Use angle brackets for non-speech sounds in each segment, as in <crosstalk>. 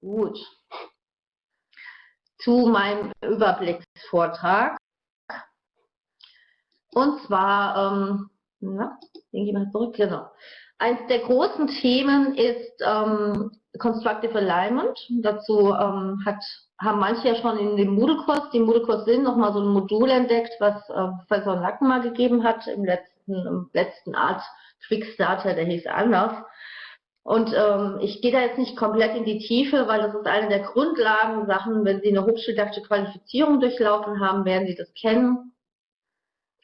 Gut. Zu meinem Überblicksvortrag. Und zwar, ähm, na, denke ich mal zurück, genau. Eins der großen Themen ist ähm, Constructive Alignment. Dazu ähm, hat, haben manche ja schon in dem Moodle-Kurs, dem Moodle-Kurs Sinn, nochmal so ein Modul entdeckt, was äh, Professor Nacken mal gegeben hat im letzten, im letzten Art Quickstarter, der hieß anders. Und ähm, ich gehe da jetzt nicht komplett in die Tiefe, weil das ist eine der Grundlagensachen. Wenn Sie eine hochschuldidaktische Qualifizierung durchlaufen haben, werden Sie das kennen.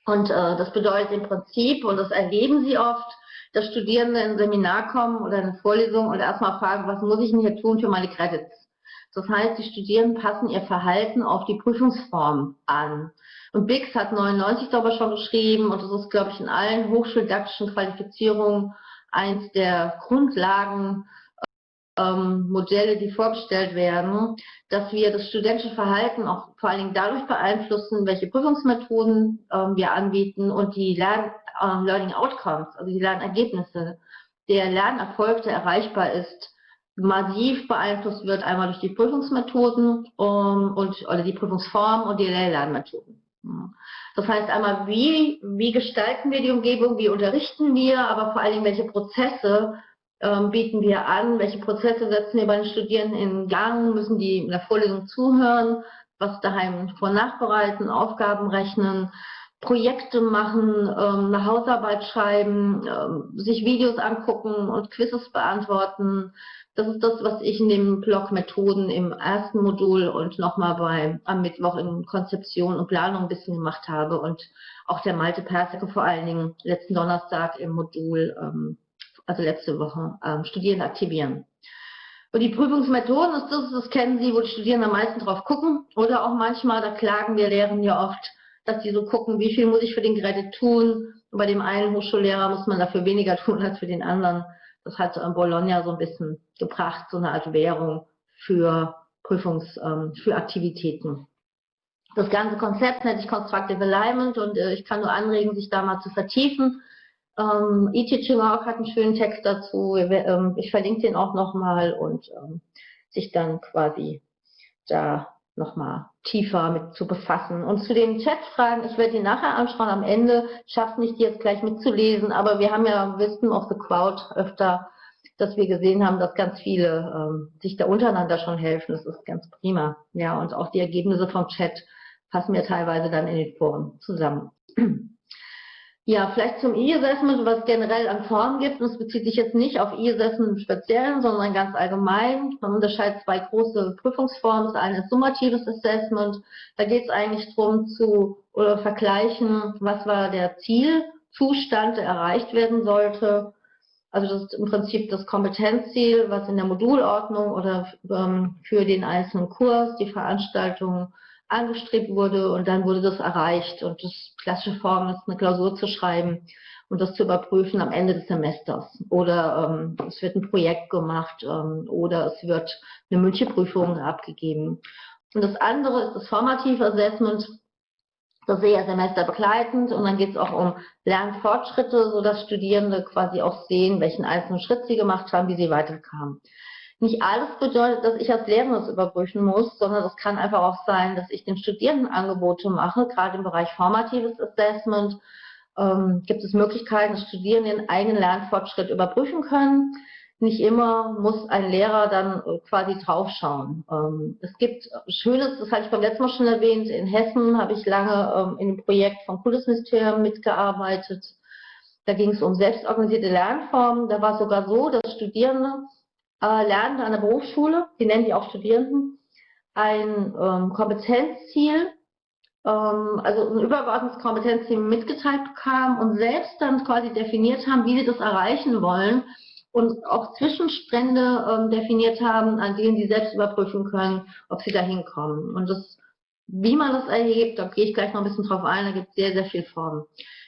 Und äh, das bedeutet im Prinzip, und das erleben Sie oft, dass Studierende in ein Seminar kommen oder eine Vorlesung und erstmal fragen, was muss ich denn hier tun für meine Credits? Das heißt, die Studierenden passen ihr Verhalten auf die Prüfungsform an. Und Bix hat 99 darüber schon geschrieben und das ist, glaube ich, in allen hochschuldidaktischen Qualifizierungen eins der Grundlagen ähm, Modelle, die vorgestellt werden, dass wir das studentische Verhalten auch vor allen Dingen dadurch beeinflussen, welche Prüfungsmethoden ähm, wir anbieten und die Lern äh, Learning Outcomes, also die Lernergebnisse, der Lernerfolg, der erreichbar ist, massiv beeinflusst wird, einmal durch die Prüfungsmethoden um, und oder die Prüfungsform und die Lernmethoden. Das heißt einmal, wie, wie gestalten wir die Umgebung, wie unterrichten wir, aber vor allen Dingen, welche Prozesse ähm, bieten wir an, welche Prozesse setzen wir bei den Studierenden in Gang, müssen die in der Vorlesung zuhören, was daheim vor nachbereiten, Aufgaben rechnen, Projekte machen, ähm, eine Hausarbeit schreiben, ähm, sich Videos angucken und Quizzes beantworten, das ist das, was ich in dem Blog Methoden im ersten Modul und nochmal bei am Mittwoch in Konzeption und Planung ein bisschen gemacht habe und auch der Malte Persicke vor allen Dingen letzten Donnerstag im Modul, ähm, also letzte Woche, ähm, Studierende aktivieren. Und die Prüfungsmethoden ist das, das kennen Sie, wo die Studierenden am meisten drauf gucken. Oder auch manchmal, da klagen wir Lehrern ja oft, dass die so gucken, wie viel muss ich für den Credit tun. Und bei dem einen Hochschullehrer muss man dafür weniger tun als für den anderen. Das hat Bologna so ein bisschen gebracht, so eine Art Währung für Prüfungs, ähm, für Aktivitäten. Das ganze Konzept nennt sich Constructive Alignment und äh, ich kann nur anregen, sich da mal zu vertiefen. Ähm, E-Teaching auch hat einen schönen Text dazu. Ähm, ich verlinke den auch nochmal und ähm, sich dann quasi da nochmal tiefer mit zu befassen. Und zu den Chatfragen, ich werde die nachher anschauen am Ende, schafft nicht die jetzt gleich mitzulesen, aber wir haben ja Wisdom of the Crowd öfter, dass wir gesehen haben, dass ganz viele ähm, sich da untereinander schon helfen. Das ist ganz prima. Ja, und auch die Ergebnisse vom Chat passen mir teilweise dann in den Foren zusammen. Ja, vielleicht zum E-Assessment, was generell an Formen gibt. Und es bezieht sich jetzt nicht auf E-Assessment im Speziellen, sondern ganz allgemein. Man unterscheidet zwei große Prüfungsformen. Das eine ist summatives Assessment. Da geht es eigentlich darum zu oder vergleichen, was war der Zielzustand, der erreicht werden sollte. Also das ist im Prinzip das Kompetenzziel, was in der Modulordnung oder ähm, für den einzelnen Kurs, die Veranstaltung angestrebt wurde und dann wurde das erreicht. Und das klassische Form ist, eine Klausur zu schreiben und das zu überprüfen am Ende des Semesters. Oder ähm, es wird ein Projekt gemacht ähm, oder es wird eine mündliche Prüfung abgegeben. Und das andere ist das Formative Assessment. Das sehe ich semesterbegleitend und dann geht es auch um Lernfortschritte, sodass Studierende quasi auch sehen, welchen einzelnen Schritt sie gemacht haben, wie sie weiterkamen. Nicht alles bedeutet, dass ich als Lehrerin das überprüfen muss, sondern es kann einfach auch sein, dass ich den Studierenden Angebote mache, gerade im Bereich formatives Assessment. Ähm, gibt es Möglichkeiten, dass Studierende ihren eigenen Lernfortschritt überprüfen können. Nicht immer muss ein Lehrer dann äh, quasi draufschauen. Ähm, es gibt Schönes, das hatte ich beim letzten Mal schon erwähnt, in Hessen habe ich lange ähm, in dem Projekt vom Kultusministerium mitgearbeitet. Da ging es um selbstorganisierte Lernformen. Da war es sogar so, dass Studierende äh, lernen an der Berufsschule, die nennen die auch Studierenden, ein ähm, Kompetenzziel, ähm, also ein übergeordnetes Kompetenzziel mitgeteilt bekamen und selbst dann quasi definiert haben, wie sie das erreichen wollen und auch Zwischenstände ähm, definiert haben, an denen sie selbst überprüfen können, ob sie da hinkommen. Und das, wie man das erhebt, da gehe ich gleich noch ein bisschen drauf ein, da gibt es sehr, sehr viele Formen.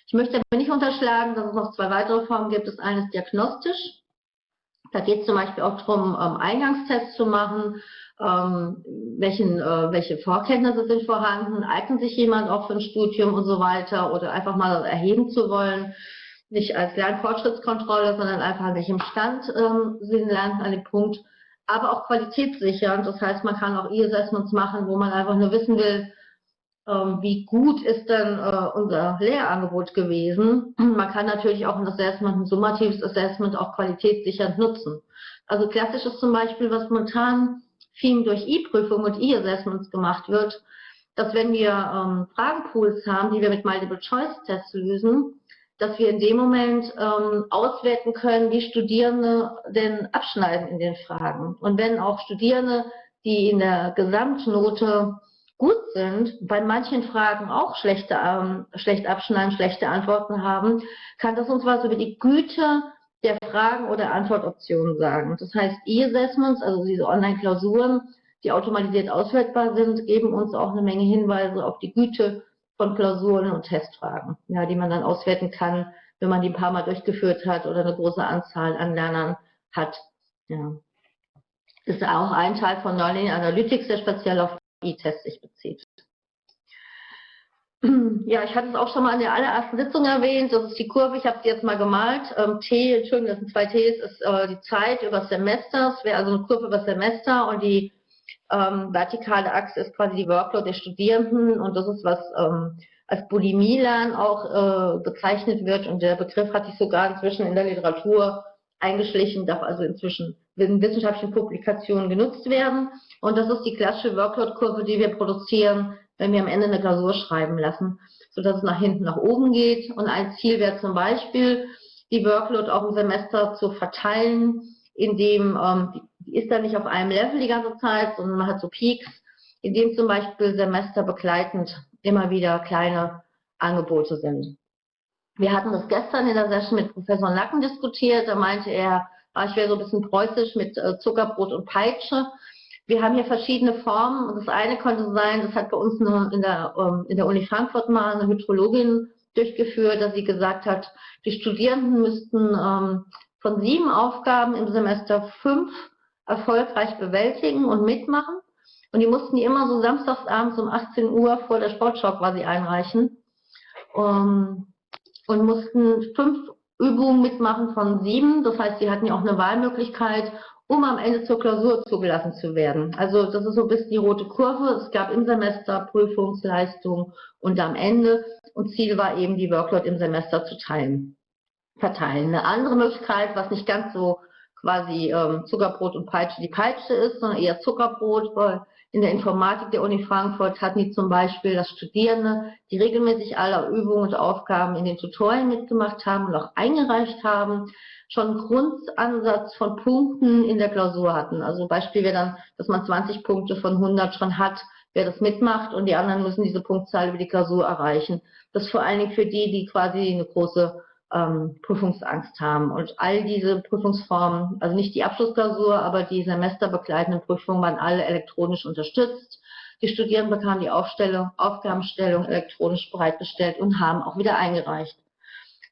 Ich möchte aber nicht unterschlagen, dass es noch zwei weitere Formen gibt. Das eine ist diagnostisch, da geht es zum Beispiel auch darum, ähm, Eingangstests zu machen, ähm, welchen, äh, welche Vorkenntnisse sind vorhanden, eignet sich jemand auch für ein Studium und so weiter oder einfach mal erheben zu wollen, nicht als Lernfortschrittskontrolle, sondern einfach an welchem Stand ähm, sind Lernen an dem Punkt, aber auch qualitätssichernd. Das heißt, man kann auch E-Assessments machen, wo man einfach nur wissen will, wie gut ist denn äh, unser Lehrangebot gewesen. <clears throat> Man kann natürlich auch ein Assessment, ein summatives Assessment auch qualitätssichernd nutzen. Also klassisch ist zum Beispiel, was momentan viel durch E-Prüfungen und E-Assessments gemacht wird, dass wenn wir ähm, Fragenpools haben, die wir mit Multiple-Choice-Tests lösen, dass wir in dem Moment ähm, auswerten können, wie Studierende denn abschneiden in den Fragen. Und wenn auch Studierende, die in der Gesamtnote gut sind, bei manchen Fragen auch schlechte, ähm, schlecht abschneiden, schlechte Antworten haben, kann das uns was über die Güte der Fragen oder Antwortoptionen sagen. Das heißt, E-Assessments, also diese Online-Klausuren, die automatisiert auswertbar sind, geben uns auch eine Menge Hinweise auf die Güte von Klausuren und Testfragen, ja, die man dann auswerten kann, wenn man die ein paar Mal durchgeführt hat oder eine große Anzahl an Lernern hat. Ja. Ist auch ein Teil von Nonlinear Analytics, der speziell auf E-Tests sich bezieht. <clears throat> Ja, ich hatte es auch schon mal in der allerersten Sitzung erwähnt, das ist die Kurve, ich habe sie jetzt mal gemalt. Ähm, T, Entschuldigung, das sind zwei Ts, ist äh, die Zeit über Semester, es wäre also eine Kurve über Semester und die ähm, vertikale Achse ist quasi die Workload der Studierenden und das ist was ähm, als Bulimie-Lernen auch äh, bezeichnet wird und der Begriff hat sich sogar inzwischen in der Literatur eingeschlichen, darf also inzwischen in wissenschaftlichen Publikationen genutzt werden und das ist die klassische Workload-Kurve, die wir produzieren, wenn wir am Ende eine Klausur schreiben lassen, sodass es nach hinten nach oben geht. Und ein Ziel wäre zum Beispiel, die Workload auch im Semester zu verteilen, indem ähm, die ist dann nicht auf einem Level die ganze Zeit, sondern man hat so Peaks, indem zum Beispiel semesterbegleitend immer wieder kleine Angebote sind. Wir hatten das gestern in der Session mit Professor Nacken diskutiert, da meinte er, ich wäre so ein bisschen preußisch mit äh, Zuckerbrot und Peitsche. Wir haben hier verschiedene Formen das eine konnte sein, das hat bei uns in der, ähm, in der Uni Frankfurt mal eine Hydrologin durchgeführt, dass sie gesagt hat, die Studierenden müssten ähm, von sieben Aufgaben im Semester fünf erfolgreich bewältigen und mitmachen. Und die mussten die immer so samstagsabends um 18 Uhr vor der Sportschau quasi einreichen. Um, und mussten fünf Übungen mitmachen von sieben. Das heißt, sie hatten ja auch eine Wahlmöglichkeit um am Ende zur Klausur zugelassen zu werden. Also das ist so bisschen die rote Kurve. Es gab im Semester Prüfungsleistung und am Ende. Und Ziel war eben, die Workload im Semester zu teilen, verteilen. Eine andere Möglichkeit, was nicht ganz so quasi ähm, Zuckerbrot und Peitsche die Peitsche ist, sondern eher Zuckerbrot, weil in der Informatik der Uni Frankfurt hatten die zum Beispiel, dass Studierende, die regelmäßig alle Übungen und Aufgaben in den Tutorien mitgemacht haben und auch eingereicht haben, schon einen Grundansatz von Punkten in der Klausur hatten. Also Beispiel wäre dann, dass man 20 Punkte von 100 schon hat, wer das mitmacht und die anderen müssen diese Punktzahl über die Klausur erreichen. Das ist vor allen Dingen für die, die quasi eine große ähm, Prüfungsangst haben. Und all diese Prüfungsformen, also nicht die Abschlussklausur, aber die semesterbegleitenden Prüfungen waren alle elektronisch unterstützt. Die Studierenden bekamen die Aufstellung, Aufgabenstellung elektronisch bereitgestellt und haben auch wieder eingereicht.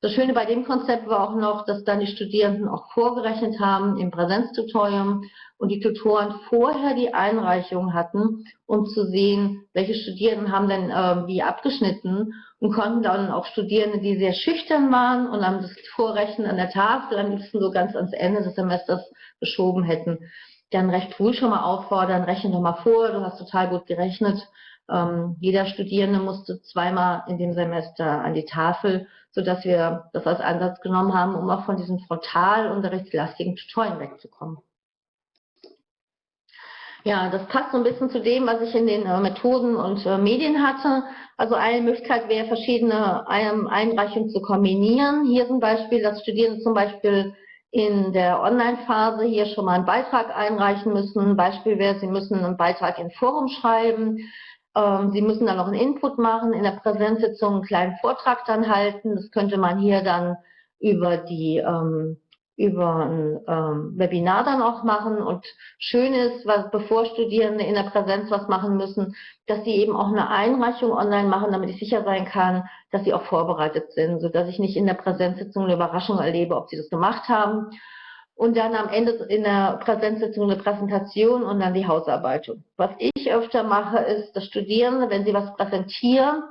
Das Schöne bei dem Konzept war auch noch, dass dann die Studierenden auch vorgerechnet haben im Präsenztutorium und die Tutoren vorher die Einreichung hatten, um zu sehen, welche Studierenden haben denn äh, wie abgeschnitten und konnten dann auch Studierende, die sehr schüchtern waren und dann das Vorrechnen an der Tafel am liebsten so ganz ans Ende des Semesters geschoben hätten, dann recht früh schon mal auffordern, rechne doch mal vor, du hast total gut gerechnet. Ähm, jeder Studierende musste zweimal in dem Semester an die Tafel so dass wir das als Ansatz genommen haben, um auch von diesen frontalunterrichtslastigen Tutorien wegzukommen. Ja, das passt so ein bisschen zu dem, was ich in den äh, Methoden und äh, Medien hatte. Also eine Möglichkeit wäre, verschiedene ähm, Einreichungen zu kombinieren. Hier zum Beispiel, dass Studierende zum Beispiel in der Online-Phase hier schon mal einen Beitrag einreichen müssen. Ein Beispiel wäre, sie müssen einen Beitrag in Forum schreiben. Ähm, Sie müssen dann noch einen Input machen, in der Präsenzsitzung einen kleinen Vortrag dann halten. Das könnte man hier dann über die ähm, über ein ähm, Webinar dann auch machen. Und schön ist, was, bevor Studierende in der Präsenz was machen müssen, dass sie eben auch eine Einreichung online machen, damit ich sicher sein kann, dass sie auch vorbereitet sind, sodass ich nicht in der Präsenzsitzung eine Überraschung erlebe, ob sie das gemacht haben. Und dann am Ende in der Präsenzsitzung eine Präsentation und dann die Hausarbeitung. Was ich öfter mache, ist, dass Studierende, wenn sie was präsentieren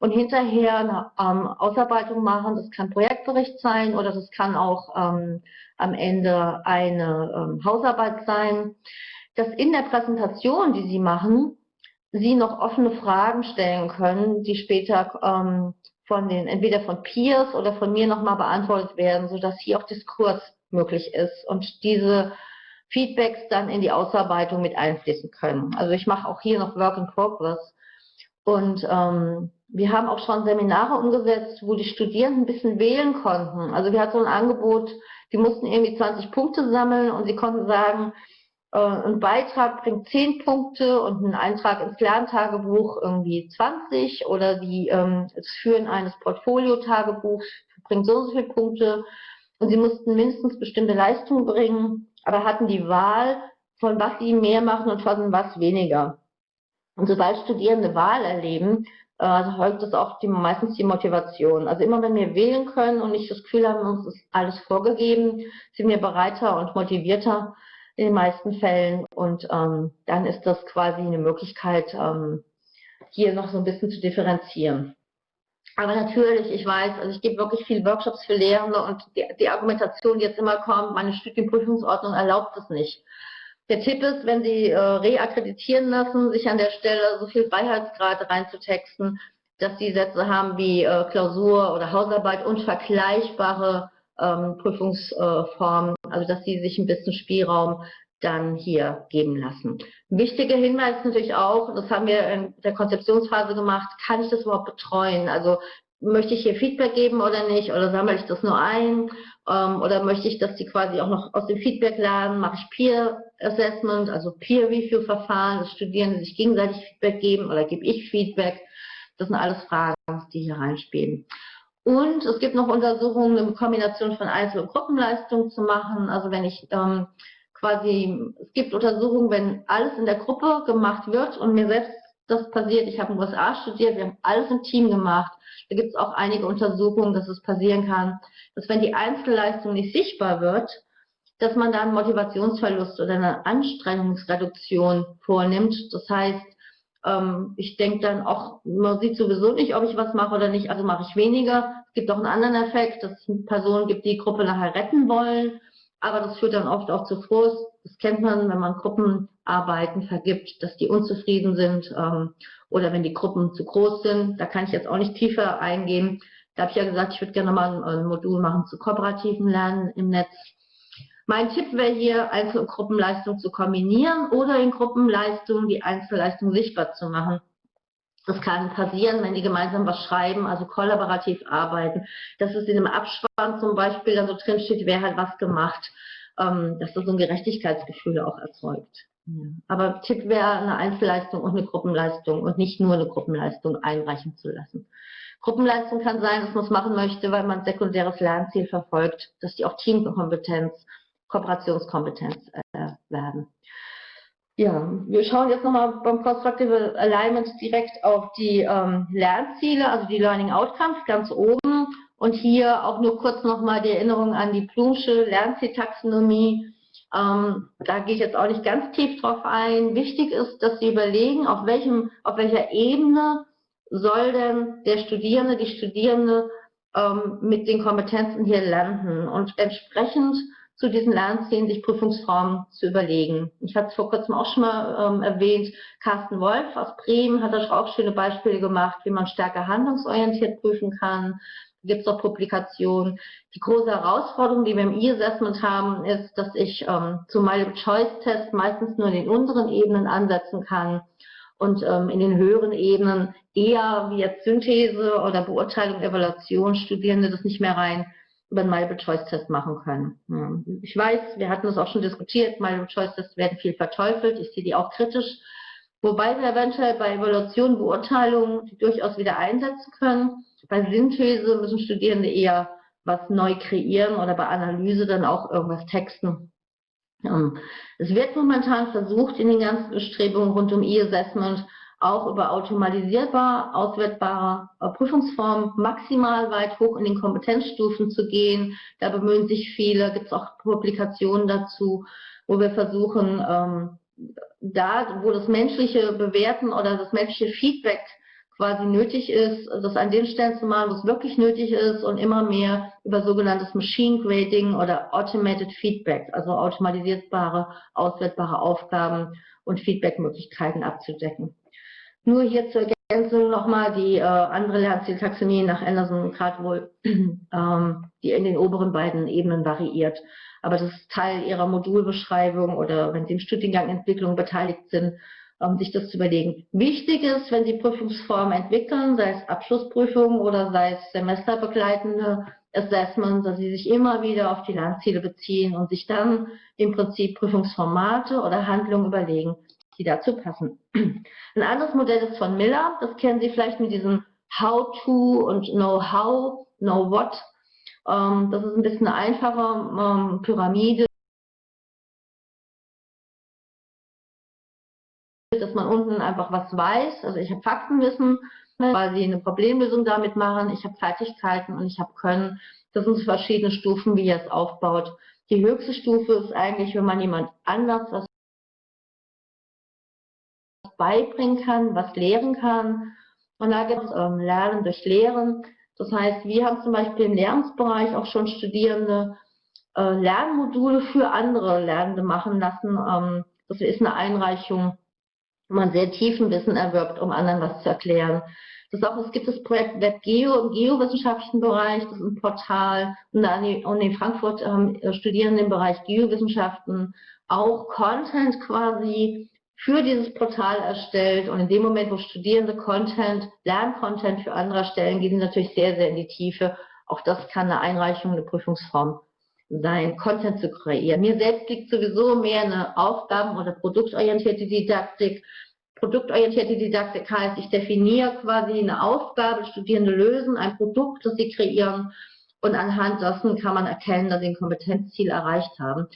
und hinterher eine ähm, Ausarbeitung machen, das kann Projektbericht sein oder das kann auch ähm, am Ende eine ähm, Hausarbeit sein, dass in der Präsentation, die sie machen, sie noch offene Fragen stellen können, die später ähm, von den, entweder von Peers oder von mir nochmal beantwortet werden, sodass hier auch Diskurs möglich ist und diese Feedbacks dann in die Ausarbeitung mit einfließen können. Also ich mache auch hier noch Work in Progress. Und ähm, wir haben auch schon Seminare umgesetzt, wo die Studierenden ein bisschen wählen konnten. Also wir hatten so ein Angebot, die mussten irgendwie 20 Punkte sammeln und sie konnten sagen, äh, ein Beitrag bringt 10 Punkte und ein Eintrag ins Lerntagebuch irgendwie 20 oder die, ähm, das Führen eines Portfolio-Tagebuchs bringt so und so viele Punkte und sie mussten mindestens bestimmte Leistungen bringen, aber hatten die Wahl, von was sie mehr machen und von was weniger. Und sobald Studierende Wahl erleben, äh, erhöht das auch die, meistens die Motivation. Also immer wenn wir wählen können und nicht das Gefühl haben, uns ist alles vorgegeben, sind wir bereiter und motivierter in den meisten Fällen. Und ähm, dann ist das quasi eine Möglichkeit, ähm, hier noch so ein bisschen zu differenzieren. Aber natürlich, ich weiß, also ich gebe wirklich viele Workshops für Lehrende und die, die Argumentation, die jetzt immer kommt, meine Studienprüfungsordnung erlaubt es nicht. Der Tipp ist, wenn Sie äh, reakkreditieren lassen, sich an der Stelle so viel Freiheitsgrade reinzutexten, dass Sie Sätze haben wie äh, Klausur oder Hausarbeit und vergleichbare ähm, Prüfungsformen, also dass Sie sich ein bisschen Spielraum dann hier geben lassen. Wichtiger Hinweis natürlich auch, das haben wir in der Konzeptionsphase gemacht, kann ich das überhaupt betreuen? Also möchte ich hier Feedback geben oder nicht? Oder sammle ich das nur ein? Ähm, oder möchte ich, dass die quasi auch noch aus dem Feedback lernen? Mache ich Peer Assessment, also Peer Review Verfahren, dass Studierende sich gegenseitig Feedback geben oder gebe ich Feedback? Das sind alles Fragen, die hier reinspielen. Und es gibt noch Untersuchungen, eine Kombination von Einzel- und Gruppenleistungen zu machen. Also wenn ich ähm, quasi, es gibt Untersuchungen, wenn alles in der Gruppe gemacht wird und mir selbst das passiert, ich habe in den USA studiert, wir haben alles im Team gemacht. Da gibt es auch einige Untersuchungen, dass es passieren kann, dass wenn die Einzelleistung nicht sichtbar wird, dass man dann Motivationsverlust oder eine Anstrengungsreduktion vornimmt. Das heißt, ähm, ich denke dann auch, man sieht sowieso nicht, ob ich was mache oder nicht, also mache ich weniger. Es gibt auch einen anderen Effekt, dass es Personen gibt, die die Gruppe nachher retten wollen aber das führt dann oft auch zu Frust. Das kennt man, wenn man Gruppenarbeiten vergibt, dass die unzufrieden sind ähm, oder wenn die Gruppen zu groß sind. Da kann ich jetzt auch nicht tiefer eingehen. Da habe ich ja gesagt, ich würde gerne mal ein, Modul machen zu kooperativen Lernen im Netz. Mein Tipp wäre hier, Einzel- und Gruppenleistung zu kombinieren oder in Gruppenleistung die Einzelleistung sichtbar zu machen. Das kann passieren, wenn die gemeinsam was schreiben, also kollaborativ arbeiten, dass es in einem Abspann zum Beispiel dann so drin steht, wer hat was gemacht, ähm, dass das so ein Gerechtigkeitsgefühl auch erzeugt. Aber Tipp wäre, eine Einzelleistung und eine Gruppenleistung und nicht nur eine Gruppenleistung einreichen zu lassen. Gruppenleistung kann sein, dass man es machen möchte, weil man ein sekundäres Lernziel verfolgt, dass die auch Teamkompetenz, Kooperationskompetenz äh, werden. Ja, wir schauen jetzt nochmal beim Constructive Alignment direkt auf die ähm, Lernziele, also die Learning Outcomes ganz oben. Und hier auch nur kurz nochmal die Erinnerung an die Plumsche Lernzieltaxonomie. Ähm, da gehe ich jetzt auch nicht ganz tief drauf ein. Wichtig ist, dass Sie überlegen, auf, welchem, auf welcher Ebene soll denn der Studierende, die Studierende ähm, mit den Kompetenzen hier landen. Und entsprechend zu diesen Lernzielen sich Prüfungsformen zu überlegen. Ich hatte es vor kurzem auch schon mal ähm, erwähnt, Carsten Wolf aus Bremen hat da auch schöne Beispiele gemacht, wie man stärker handlungsorientiert prüfen kann. Da gibt es auch Publikationen. Die große Herausforderung, die wir im E-Assessment haben, ist, dass ich ähm, zum Multiple-Choice-Test meistens nur in den unteren Ebenen ansetzen kann und ähm, in den höheren Ebenen eher wie jetzt Synthese oder Beurteilung, Evaluation Studierende das nicht mehr rein über einen Multiple-Choice-Test machen können. Ich weiß, wir hatten das auch schon diskutiert, Multiple-Choice-Tests werden viel verteufelt, ich sehe die auch kritisch, wobei wir eventuell bei Evaluation, Beurteilung die durchaus wieder einsetzen können. Bei Synthese müssen Studierende eher was neu kreieren oder bei Analyse dann auch irgendwas texten. Es wird momentan versucht, in den ganzen Bestrebungen rund um E-Assessment auch über automatisierbar auswertbare äh, Prüfungsformen maximal weit hoch in den Kompetenzstufen zu gehen. Da bemühen sich viele, gibt es auch Publikationen dazu, wo wir versuchen, ähm, da, wo das menschliche Bewerten oder das menschliche Feedback quasi nötig ist, das an den Stellen zu machen, wo es wirklich nötig ist und immer mehr über sogenanntes Machine Grading oder Automated Feedback, also automatisierbare, auswertbare Aufgaben und Feedbackmöglichkeiten abzudecken. Nur hier zur Ergänzung nochmal die äh, andere Lernzieltaxonomie nach Anderson gerade wohl, <clears throat> ähm, die in den oberen beiden Ebenen variiert. Aber das ist Teil ihrer Modulbeschreibung oder wenn Sie im Studiengang Entwicklung beteiligt sind, um sich das zu überlegen. Wichtig ist, wenn Sie Prüfungsformen entwickeln, sei es Abschlussprüfungen oder sei es semesterbegleitende Assessments, dass Sie sich immer wieder auf die Lernziele beziehen und sich dann im Prinzip Prüfungsformate oder Handlungen überlegen, die dazu passen. Ein anderes Modell ist von Miller, das kennen Sie vielleicht mit diesem How-to und Know-how, Know-what. Ähm, das ist ein bisschen eine einfache ähm, Pyramide, dass man unten einfach was weiß. Also ich habe Faktenwissen, weil sie eine Problemlösung damit machen. Ich habe Fertigkeiten und ich habe Können. Das sind verschiedene Stufen, wie ihr es aufbaut. Die höchste Stufe ist eigentlich, wenn man jemand anders was beibringen kann, was lehren kann. Und da gibt es ähm, Lernen durch Lehren. Das heißt, wir haben zum Beispiel im Lernensbereich auch schon Studierende äh, Lernmodule für andere Lernende machen lassen. Ähm, das ist eine Einreichung wo man sehr tiefen Wissen erwirbt, um anderen was zu erklären. Das auch, es gibt das Projekt WebGeo im geowissenschaftlichen Bereich, das ist ein Portal. Und an Uni Frankfurt ähm, studieren im Bereich Geowissenschaften auch Content quasi für dieses Portal erstellt. Und in dem Moment, wo Studierende Content, Lerncontent für andere erstellen, gehen sie natürlich sehr, sehr in die Tiefe. Auch das kann eine Einreichung, eine Prüfungsform sein, Content zu kreieren. Mir selbst liegt sowieso mehr eine Aufgaben- oder produktorientierte Didaktik. Produktorientierte Didaktik heißt, ich definiere quasi eine Aufgabe, Studierende lösen ein Produkt, das sie kreieren und anhand dessen kann man erkennen, dass sie ein Kompetenzziel erreicht haben,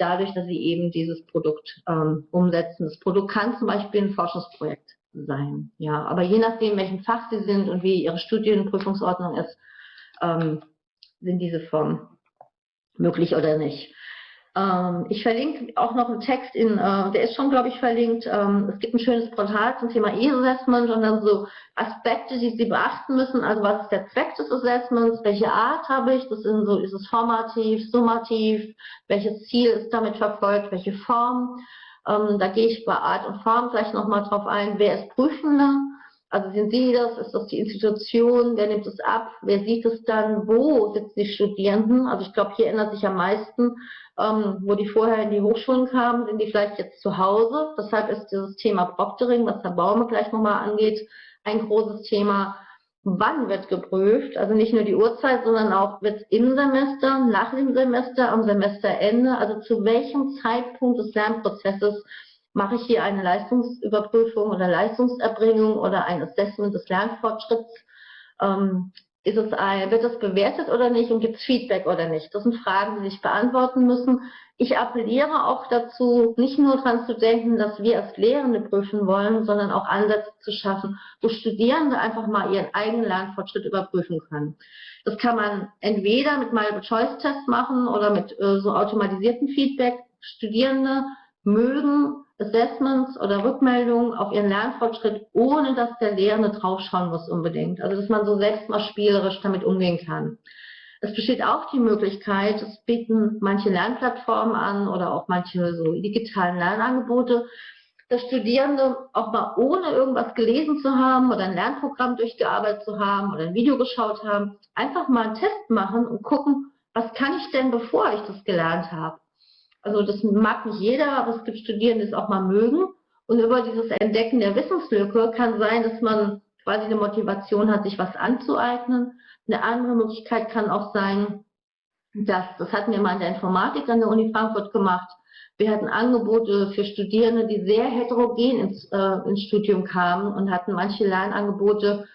dadurch, dass sie eben dieses Produkt ähm, umsetzen. Das Produkt kann zum Beispiel ein Forschungsprojekt sein, ja, aber je nachdem, welchen Fach sie sind und wie ihre Studienprüfungsordnung ist, ähm, sind diese Formen möglich oder nicht. Ähm, ich verlinke auch noch einen Text in, äh, der ist schon, glaube ich, verlinkt. Ähm, es gibt ein schönes Portal zum Thema E-Assessment und dann so Aspekte, die Sie beachten müssen. Also was ist der Zweck des Assessments? Welche Art habe ich? Das sind so, ist es formativ, summativ? Welches Ziel ist damit verfolgt? Welche Form? Ähm, da gehe ich bei Art und Form gleich nochmal drauf ein. Wer ist Prüfende? Also sind Sie das? Ist das die Institution? Wer nimmt es ab? Wer sieht es dann? Wo sitzen die Studierenden? Also ich glaube, hier ändert sich am meisten, ähm, wo die vorher in die Hochschulen kamen, sind die vielleicht jetzt zu Hause. Deshalb ist dieses Thema Proctoring, was Herr Baume gleich nochmal angeht, ein großes Thema. Wann wird geprüft? Also nicht nur die Uhrzeit, sondern auch wird im Semester, nach dem Semester, am Semesterende, also zu welchem Zeitpunkt des Lernprozesses mache ich hier eine Leistungsüberprüfung oder Leistungserbringung oder ein Assessment des Lernfortschritts? Ähm, ist es ein, wird es bewertet oder nicht und gibt es Feedback oder nicht? Das sind Fragen, die sich beantworten müssen. Ich appelliere auch dazu, nicht nur daran zu denken, dass wir als Lehrende prüfen wollen, sondern auch Ansätze zu schaffen, wo Studierende einfach mal ihren eigenen Lernfortschritt überprüfen können. Das kann man entweder mit Multiple-Choice-Tests machen oder mit äh, so automatisierten Feedback. Studierende mögen Assessments oder Rückmeldungen auf ihren Lernfortschritt, ohne dass der Lehrende draufschauen muss unbedingt. Also dass man so selbst mal spielerisch damit umgehen kann. Es besteht auch die Möglichkeit, es bieten manche Lernplattformen an oder auch manche so digitalen Lernangebote, dass Studierende auch mal ohne irgendwas gelesen zu haben oder ein Lernprogramm durchgearbeitet zu haben oder ein Video geschaut haben, einfach mal einen Test machen und gucken, was kann ich denn, bevor ich das gelernt habe. Also das mag nicht jeder, aber es gibt Studierende, die es auch mal mögen. Und über dieses Entdecken der Wissenslücke kann sein, dass man quasi eine Motivation hat, sich was anzueignen. Eine andere Möglichkeit kann auch sein, dass, das hatten wir mal in der Informatik an der Uni Frankfurt gemacht, wir hatten Angebote für Studierende, die sehr heterogen ins, äh, ins Studium kamen und hatten manche Lernangebote,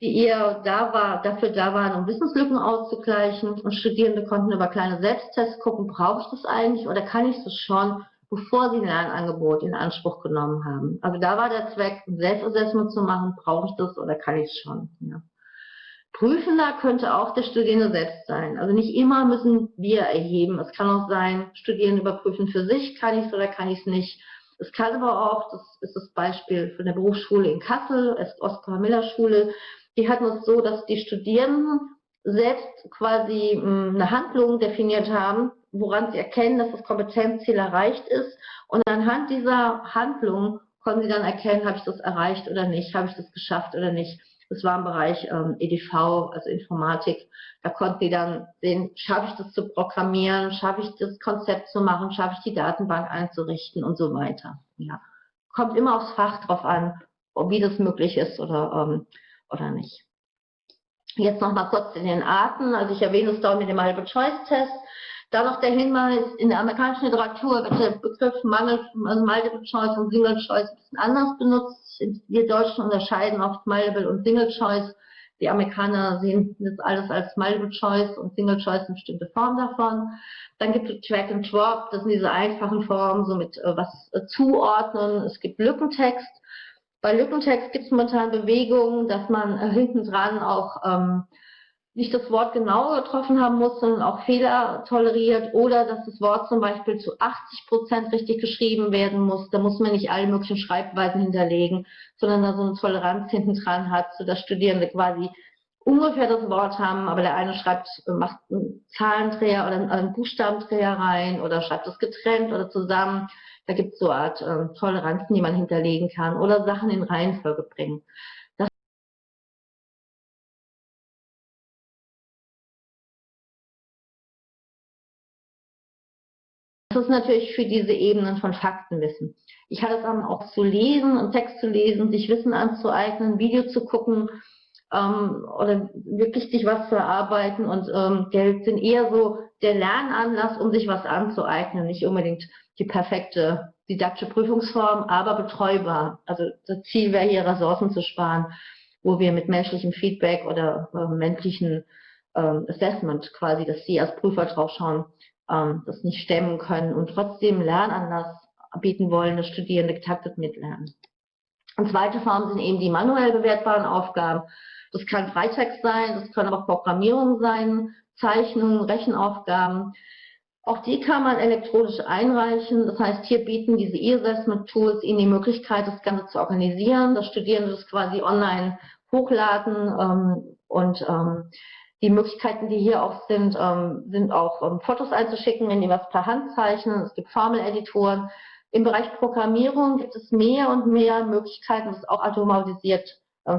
die eher da war, dafür da waren, um Wissenslücken auszugleichen. Und Studierende konnten über kleine Selbsttests gucken, brauche ich das eigentlich oder kann ich das schon, bevor sie ein Lernangebot in Anspruch genommen haben. Also da war der Zweck, ein Selbstassessment zu machen, brauche ich das oder kann ich es schon. Ja. Prüfender könnte auch der Studierende selbst sein. Also nicht immer müssen wir erheben. Es kann auch sein, Studierende überprüfen für sich, kann ich es oder kann ich es nicht. Es kann aber auch, das ist das Beispiel von der Berufsschule in Kassel, Oskar-Miller-Schule, die hatten es so, dass die Studierenden selbst quasi hm, eine Handlung definiert haben, woran sie erkennen, dass das Kompetenzziel erreicht ist. Und anhand dieser Handlung konnten sie dann erkennen, habe ich das erreicht oder nicht, habe ich das geschafft oder nicht. Das war im Bereich ähm, EDV, also Informatik. Da konnten die dann sehen, schaffe ich das zu programmieren, schaffe ich das Konzept zu machen, schaffe ich die Datenbank einzurichten und so weiter. Ja. Kommt immer aufs Fach drauf an, wie das möglich ist oder, ähm, oder nicht. Jetzt noch mal kurz in den Arten. Also ich erwähne es dort mit dem Multiple-Choice-Test. Da noch der Hinweis, in der amerikanischen Literatur wird der Begriff Mangel, also Multiple Choice und Single Choice ein bisschen anders benutzt. Wir Deutschen unterscheiden oft Multiple und Single Choice. Die Amerikaner sehen das alles als Multiple Choice und Single Choice eine bestimmte Form davon. Dann gibt es Track and Drop, das sind diese einfachen Formen, so mit äh, was äh, zuordnen. Es gibt Lückentext. Bei Lückentext gibt es momentan Bewegungen, dass man äh, hinten dran auch ähm, nicht das Wort genau getroffen haben muss, sondern auch Fehler toleriert oder dass das Wort zum Beispiel zu 80 Prozent richtig geschrieben werden muss. Da muss man nicht alle möglichen Schreibweisen hinterlegen, sondern da so eine Toleranz hinten dran hat, sodass Studierende quasi ungefähr das Wort haben, aber der eine schreibt, macht einen Zahlendreher oder einen Buchstabendreher rein oder schreibt es getrennt oder zusammen. Da gibt es so eine Art äh, Toleranzen, die man hinterlegen kann oder Sachen in Reihenfolge bringen. Das ist natürlich für diese Ebenen von Faktenwissen. Ich hatte es dann auch zu lesen und Text zu lesen, sich Wissen anzueignen, Video zu gucken ähm, oder wirklich sich was zu erarbeiten und ähm, Geld sind eher so der Lernanlass, um sich was anzueignen, nicht unbedingt die perfekte didaktische Prüfungsform, aber betreubar. Also das Ziel wäre hier Ressourcen zu sparen, wo wir mit menschlichem Feedback oder äh, menschlichen ähm, Assessment quasi, dass Sie als Prüfer drauf schauen, ähm, das nicht stemmen können und trotzdem Lernanlass bieten wollen, dass Studierende getaktet mitlernen. Und zweite Form sind eben die manuell bewertbaren Aufgaben. Das kann Freitext sein, das können auch Programmierung sein, Zeichnungen, Rechenaufgaben. Auch die kann man elektronisch einreichen. Das heißt, hier bieten diese E-Assessment-Tools Ihnen die Möglichkeit, das Ganze zu organisieren, dass Studierende das quasi online hochladen ähm, und ähm, die Möglichkeiten, die hier auch sind, ähm, sind auch ähm, Fotos einzuschicken, wenn die was per Hand zeichnen. Es gibt Formeleditoren. Im Bereich Programmierung gibt es mehr und mehr Möglichkeiten, das auch automatisiert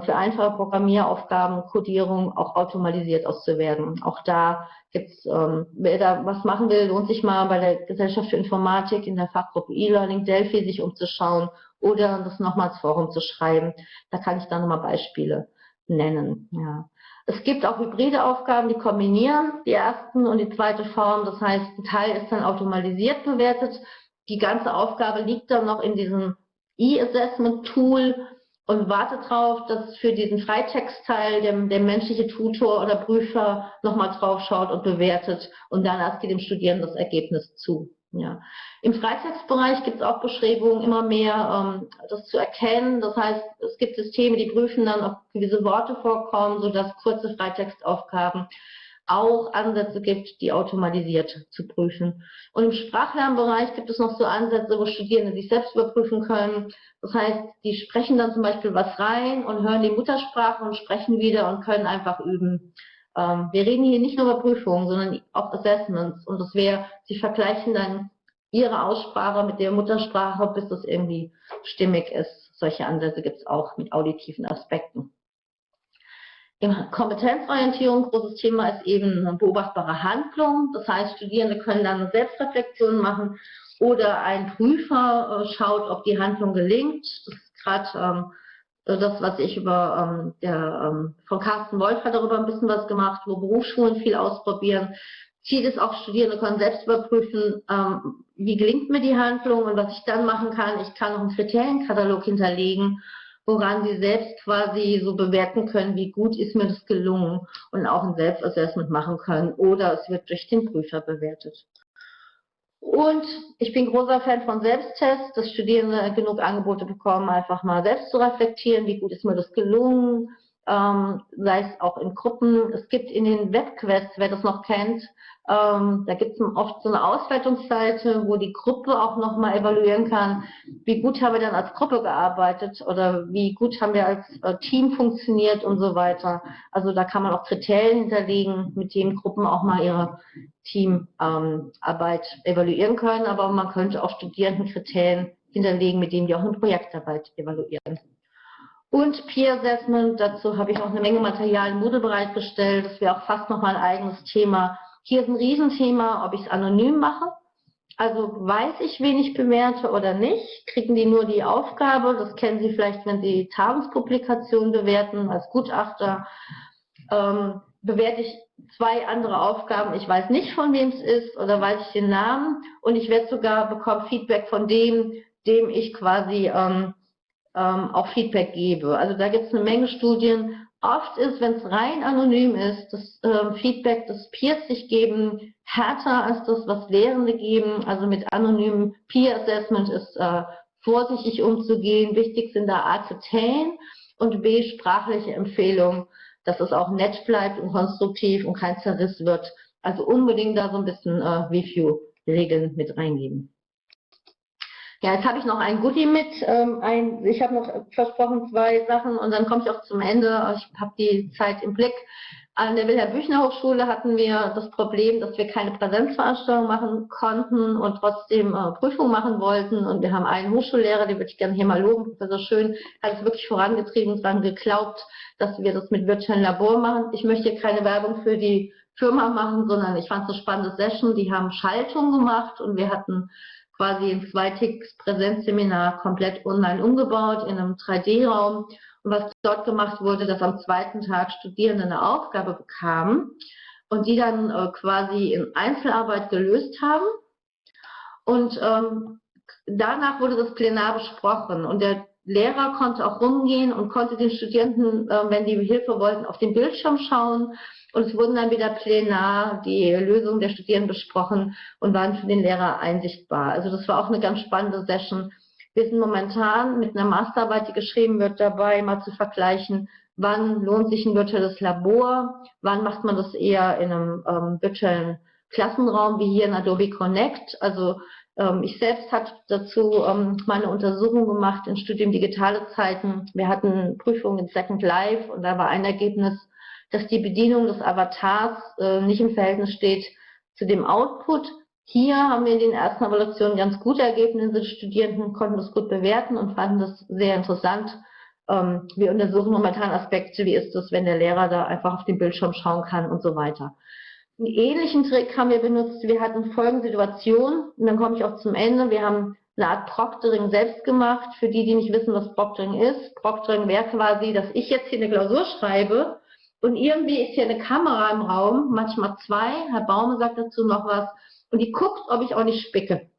für einfache Programmieraufgaben, Codierung auch automatisiert auszuwerten. Auch da gibt es, ähm, wer da was machen will, lohnt sich mal bei der Gesellschaft für Informatik in der Fachgruppe E-Learning Delphi sich umzuschauen oder das nochmals Forum zu schreiben. Da kann ich dann nochmal Beispiele nennen. Ja. Es gibt auch hybride Aufgaben, die kombinieren die ersten und die zweite Form. Das heißt, ein Teil ist dann automatisiert bewertet. Die ganze Aufgabe liegt dann noch in diesem E-Assessment-Tool und wartet darauf, dass für diesen Freitextteil der, der menschliche Tutor oder Prüfer nochmal drauf schaut und bewertet und dann erst geht dem Studierenden das Ergebnis zu. Ja. Im Freitextbereich gibt es auch Bestrebungen, immer mehr ähm, das zu erkennen. Das heißt, es gibt Systeme, die prüfen dann, ob gewisse Worte vorkommen, sodass kurze Freitextaufgaben auch Ansätze gibt, die automatisiert zu prüfen. Und im Sprachlernbereich gibt es noch so Ansätze, wo Studierende sich selbst überprüfen können. Das heißt, die sprechen dann zum Beispiel was rein und hören die Muttersprache und sprechen wieder und können einfach üben. Ähm, wir reden hier nicht nur über Prüfungen, sondern auch Assessments. Und das wäre, Sie vergleichen dann Ihre Aussprache mit der Muttersprache, bis das irgendwie stimmig ist. Solche Ansätze gibt es auch mit auditiven Aspekten. Kompetenzorientierung, großes Thema ist eben eine beobachtbare Handlung. Das heißt, Studierende können dann eine Selbstreflexion machen oder ein Prüfer äh, schaut, ob die Handlung gelingt. Das ist gerade ähm, das, was ich über ähm, der, ähm, von Carsten Wolf hat darüber ein bisschen was gemacht, wo Berufsschulen viel ausprobieren. Ziel ist auch, Studierende können selbst überprüfen, ähm, wie gelingt mir die Handlung und was ich dann machen kann. Ich kann noch einen Kriterienkatalog hinterlegen, woran sie selbst quasi so bewerten können, wie gut ist mir das gelungen und auch ein Selbstassessment machen können oder es wird durch den Prüfer bewertet. Und ich bin großer Fan von Selbsttests, dass Studierende genug Angebote bekommen, einfach mal selbst zu reflektieren, wie gut ist mir das gelungen, ähm, sei es auch in Gruppen. Es gibt in den Webquests, wer das noch kennt, ähm, da gibt es oft so eine Auswertungsseite, wo die Gruppe auch nochmal evaluieren kann, wie gut haben wir dann als Gruppe gearbeitet oder wie gut haben wir als äh, Team funktioniert und so weiter. Also da kann man auch Kriterien hinterlegen, mit denen Gruppen auch mal ihre Teamarbeit ähm, evaluieren können, aber man könnte auch Studierendenkriterien hinterlegen, mit denen die auch eine Projektarbeit evaluieren. Und Peer Assessment, dazu habe ich auch eine Menge Material im Moodle bereitgestellt. Das wäre auch fast nochmal ein eigenes Thema. Hier ist ein Riesenthema, ob ich es anonym mache. Also weiß ich, wen ich bewerte oder nicht, kriegen die nur die Aufgabe, das kennen Sie vielleicht, wenn Sie Tagungspublikationen bewerten als Gutachter, ähm, bewerte ich zwei andere Aufgaben, ich weiß nicht, von wem es ist oder weiß ich den Namen und ich werde sogar bekommen Feedback von dem, dem ich quasi ähm, ähm, auch Feedback gebe. Also da gibt es eine Menge Studien. Oft ist, wenn es rein anonym ist, das äh, Feedback, das Peers sich geben, härter als das, was Lehrende geben. Also mit anonymem Peer Assessment ist äh, vorsichtig umzugehen. Wichtig sind da A, Kriterien und B, sprachliche Empfehlungen, dass es auch nett bleibt und konstruktiv und kein Zerriss wird. Also unbedingt da so ein bisschen äh, Review-Regeln mit reingeben. Ja, jetzt habe ich noch ein Goodie mit. Ähm, ein, ich habe noch versprochen zwei Sachen und dann komme ich auch zum Ende. Ich habe die Zeit im Blick. An der Wilhelm Büchner Hochschule hatten wir das Problem, dass wir keine Präsenzveranstaltung machen konnten und trotzdem äh, Prüfungen machen wollten. Und wir haben einen Hochschullehrer, den würde ich gerne hier mal loben, Professor Schön, hat es wirklich vorangetrieben und daran geglaubt, dass wir das mit virtuellen Labor machen. Ich möchte hier keine Werbung für die Firma machen, sondern ich fand es eine spannende Session. Die haben Schaltung gemacht und wir hatten quasi ein zweitägiges Präsenzseminar komplett online umgebaut in einem 3D-Raum. Und was dort gemacht wurde, dass am zweiten Tag Studierende eine Aufgabe bekamen und die dann äh, quasi in Einzelarbeit gelöst haben. Und ähm, danach wurde das Plenar besprochen und der Lehrer konnte auch rumgehen und konnte den Studenten, äh, wenn die Hilfe wollten, auf den Bildschirm schauen und es wurden dann wieder plenar die Lösungen der Studierenden besprochen und waren für den Lehrer einsichtbar. Also das war auch eine ganz spannende Session. Wir sind momentan mit einer Masterarbeit, die geschrieben wird, dabei, mal zu vergleichen, wann lohnt sich ein virtuelles Labor, wann macht man das eher in einem ähm, virtuellen Klassenraum wie hier in Adobe Connect. Also ich selbst habe dazu ähm, meine Untersuchung gemacht im Studium Digitale Zeiten. Wir hatten Prüfungen in Second Life und da war ein Ergebnis, dass die Bedienung des Avatars äh, nicht im Verhältnis steht zu dem Output. Hier haben wir in den ersten Evaluationen ganz gute Ergebnisse. Die Studierenden konnten das gut bewerten und fanden das sehr interessant. Ähm, wir untersuchen momentan Aspekte, wie ist es, wenn der Lehrer da einfach auf den Bildschirm schauen kann und so weiter. Einen ähnlichen Trick haben wir benutzt. Wir hatten folgende Situation, und dann komme ich auch zum Ende. Wir haben eine Art Proctoring selbst gemacht. Für die, die nicht wissen, was Proctoring ist. Proctoring wäre quasi, dass ich jetzt hier eine Klausur schreibe und irgendwie ist hier eine Kamera im Raum, manchmal zwei. Herr Baume sagt dazu noch was. Und die guckt, ob ich auch nicht spicke.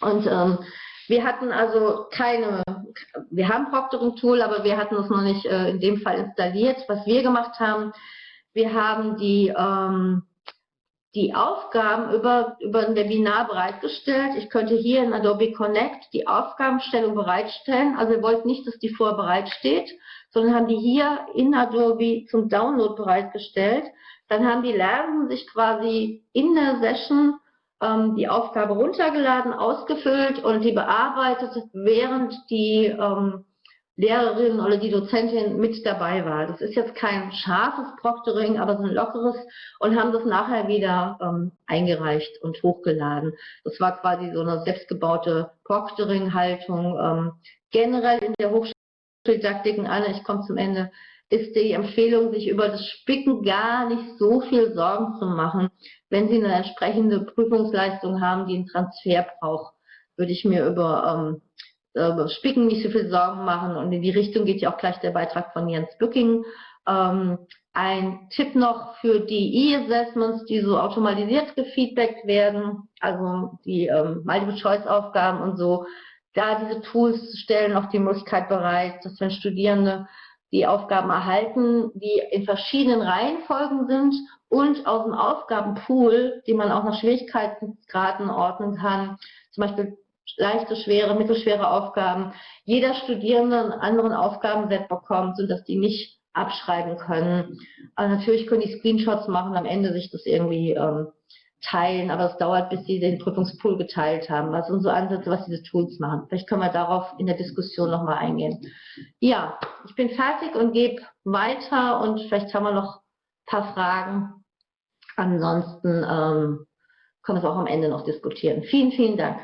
Und ähm, wir hatten also keine, wir haben Proctoring-Tool, aber wir hatten es noch nicht äh, in dem Fall installiert. Was wir gemacht haben, wir haben die, ähm, die Aufgaben über, über ein Webinar bereitgestellt. Ich könnte hier in Adobe Connect die Aufgabenstellung bereitstellen. Also wir wollten nicht, dass die vorher bereitsteht, sondern haben die hier in Adobe zum Download bereitgestellt. Dann haben die Lernenden sich quasi in der Session ähm, die Aufgabe runtergeladen, ausgefüllt und die bearbeitet, während die ähm, Lehrerin oder die Dozentin mit dabei war. Das ist jetzt kein scharfes Proctoring, aber so ein lockeres und haben das nachher wieder ähm, eingereicht und hochgeladen. Das war quasi so eine selbstgebaute Proctoring-Haltung. Ähm, generell in der Hochschule Didaktiken an, ich komme zum Ende, ist die Empfehlung, sich über das Spicken gar nicht so viel Sorgen zu machen. Wenn Sie eine entsprechende Prüfungsleistung haben, die einen Transfer braucht, würde ich mir über, ähm, über Spicken nicht so viel Sorgen machen. Und in die Richtung geht ja auch gleich der Beitrag von Jens Bücking. Ähm, ein Tipp noch für die E-Assessments, die so automatisiert gefeedbackt werden, also die ähm, Multiple-Choice-Aufgaben und so, da diese Tools stellen auch die Möglichkeit bereit, dass wenn Studierende die Aufgaben erhalten, die in verschiedenen Reihenfolgen sind und aus dem Aufgabenpool, die man auch nach Schwierigkeitsgraden ordnen kann, zum Beispiel leichte, schwere, mittelschwere Aufgaben, jeder Studierende einen anderen Aufgabenset bekommt, sodass die nicht abschreiben können. Aber natürlich können die Screenshots machen, am Ende sich das irgendwie ähm, teilen, aber es dauert, bis sie den Prüfungspool geteilt haben. Was sind so Ansätze, was diese Tools machen? Vielleicht können wir darauf in der Diskussion nochmal eingehen. Ja, ich bin fertig und gebe weiter und vielleicht haben wir noch ein paar Fragen. Ansonsten ähm, können wir es auch am Ende noch diskutieren. Vielen, vielen Dank.